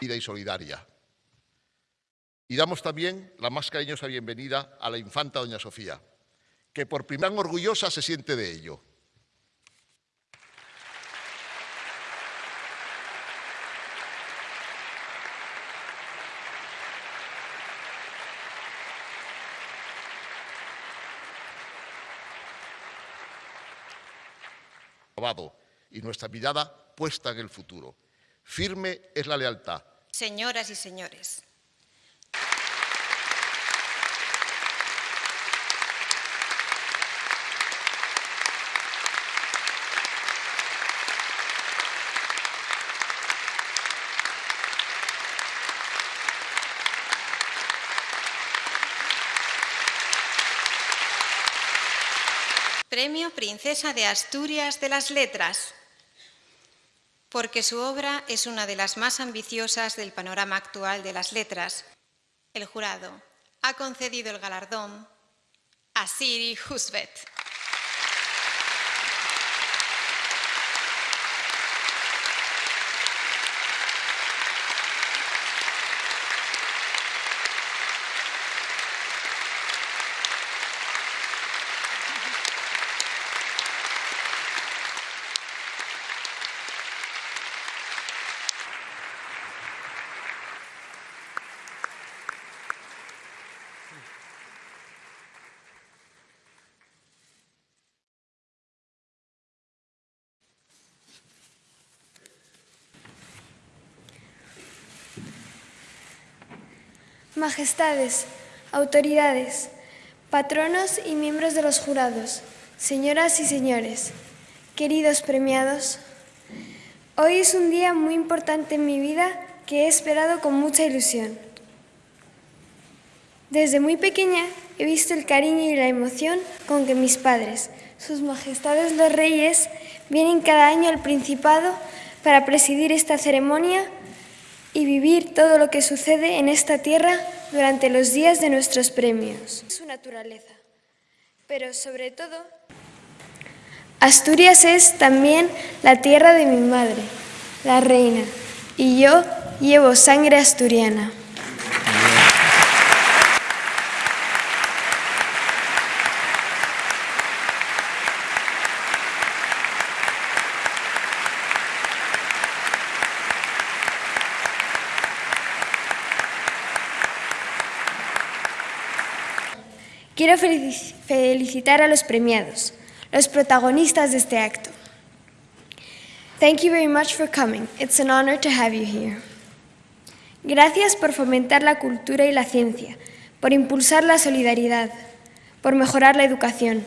y solidaria. Y damos también la más cariñosa bienvenida a la infanta doña Sofía, que por primera vez orgullosa se siente de ello. y nuestra mirada puesta en el futuro. Firme es la lealtad. Señoras y señores, Premio Princesa de Asturias de las Letras, porque su obra es una de las más ambiciosas del panorama actual de las letras. El jurado ha concedido el galardón a Siri Husvet. Majestades, autoridades, patronos y miembros de los jurados, señoras y señores, queridos premiados, hoy es un día muy importante en mi vida que he esperado con mucha ilusión. Desde muy pequeña he visto el cariño y la emoción con que mis padres, sus majestades los reyes, vienen cada año al Principado para presidir esta ceremonia y vivir todo lo que sucede en esta tierra durante los días de nuestros premios. Su naturaleza. Pero sobre todo, Asturias es también la tierra de mi madre, la reina, y yo llevo sangre asturiana. Quiero felicitar a los premiados, los protagonistas de este acto. Thank you very much for coming. It's an honor to have you here. Gracias por fomentar la cultura y la ciencia, por impulsar la solidaridad, por mejorar la educación.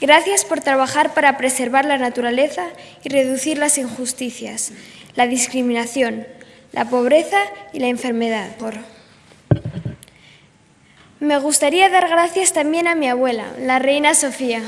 Gracias por trabajar para preservar la naturaleza y reducir las injusticias, la discriminación, la pobreza y la enfermedad. Me gustaría dar gracias también a mi abuela, la reina Sofía.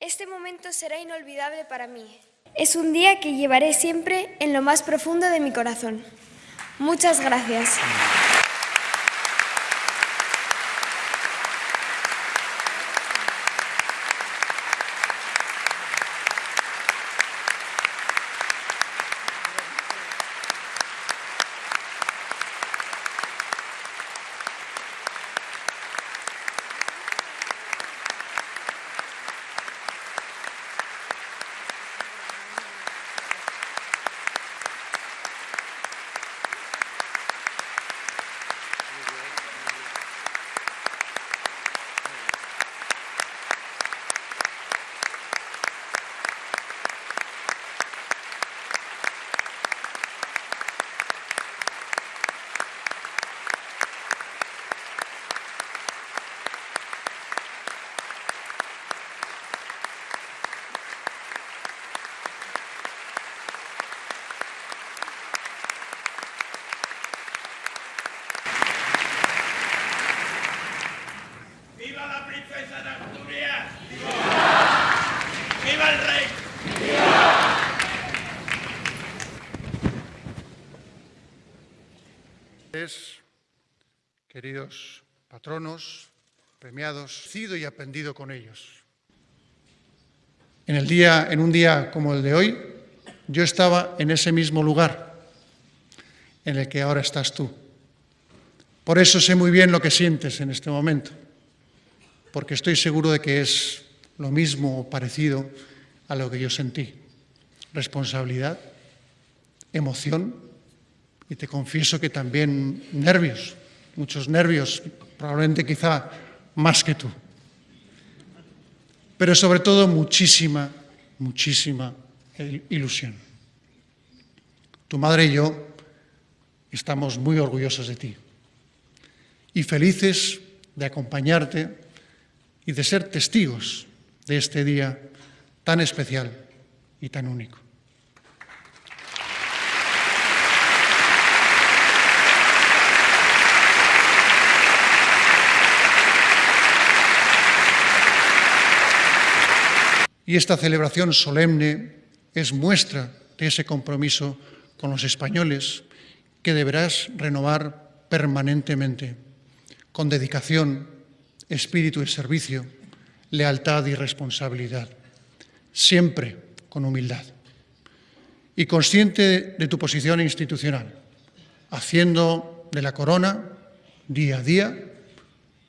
Este momento será inolvidable para mí. Es un día que llevaré siempre en lo más profundo de mi corazón. Muchas gracias. Ponentes, queridos patronos, premiados, sido y aprendido con ellos. En, el día, en un día como el de hoy, yo estaba en ese mismo lugar en el que ahora estás tú. Por eso sé muy bien lo que sientes en este momento, porque estoy seguro de que es lo mismo o parecido a lo que yo sentí. Responsabilidad, emoción y te confieso que también nervios, muchos nervios, probablemente quizá más que tú. Pero sobre todo muchísima, muchísima ilusión. Tu madre y yo estamos muy orgullosos de ti y felices de acompañarte y de ser testigos de este día tan especial y tan único. Y esta celebración solemne es muestra de ese compromiso con los españoles que deberás renovar permanentemente, con dedicación, espíritu de servicio, lealtad y responsabilidad, siempre con humildad. Y consciente de tu posición institucional, haciendo de la corona, día a día,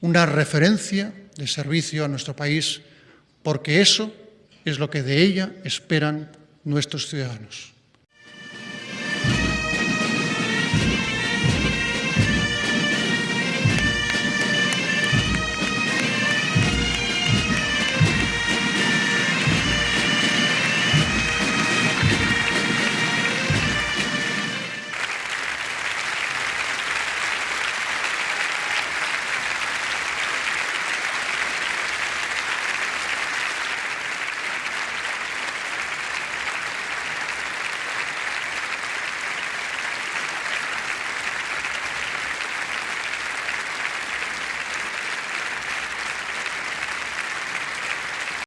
una referencia de servicio a nuestro país, porque eso es lo que de ella esperan nuestros ciudadanos.